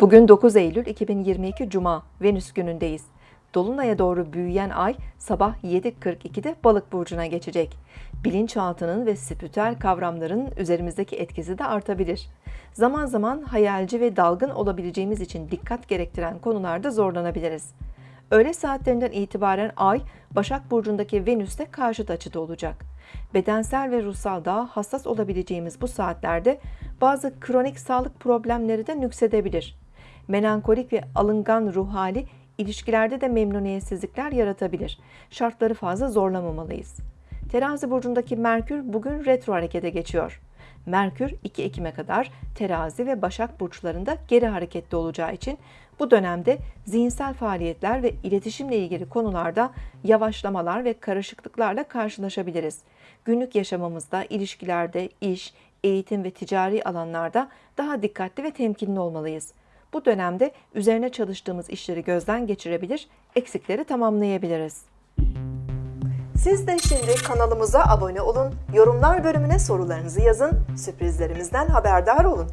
Bugün 9 Eylül 2022 Cuma, Venüs günündeyiz. Dolunay'a doğru büyüyen ay sabah 7.42'de Balık burcuna geçecek. Bilinçaltının ve spiritüel kavramların üzerimizdeki etkisi de artabilir. Zaman zaman hayalci ve dalgın olabileceğimiz için dikkat gerektiren konularda zorlanabiliriz. Öğle saatlerinden itibaren Ay, Başak Burcu'ndaki Venüs'te karşıt açıda olacak. Bedensel ve ruhsal daha hassas olabileceğimiz bu saatlerde bazı kronik sağlık problemleri de nüksedebilir. Melankolik ve alıngan ruh hali ilişkilerde de memnuniyetsizlikler yaratabilir. Şartları fazla zorlamamalıyız. Terazi burcundaki Merkür bugün retro harekete geçiyor. Merkür 2 Ekim'e kadar Terazi ve Başak burçlarında geri hareketli olacağı için bu dönemde zihinsel faaliyetler ve iletişimle ilgili konularda yavaşlamalar ve karışıklıklarla karşılaşabiliriz. Günlük yaşamımızda, ilişkilerde, iş, eğitim ve ticari alanlarda daha dikkatli ve temkinli olmalıyız. Bu dönemde üzerine çalıştığımız işleri gözden geçirebilir, eksikleri tamamlayabiliriz. Siz de şimdi kanalımıza abone olun, yorumlar bölümüne sorularınızı yazın, sürprizlerimizden haberdar olun.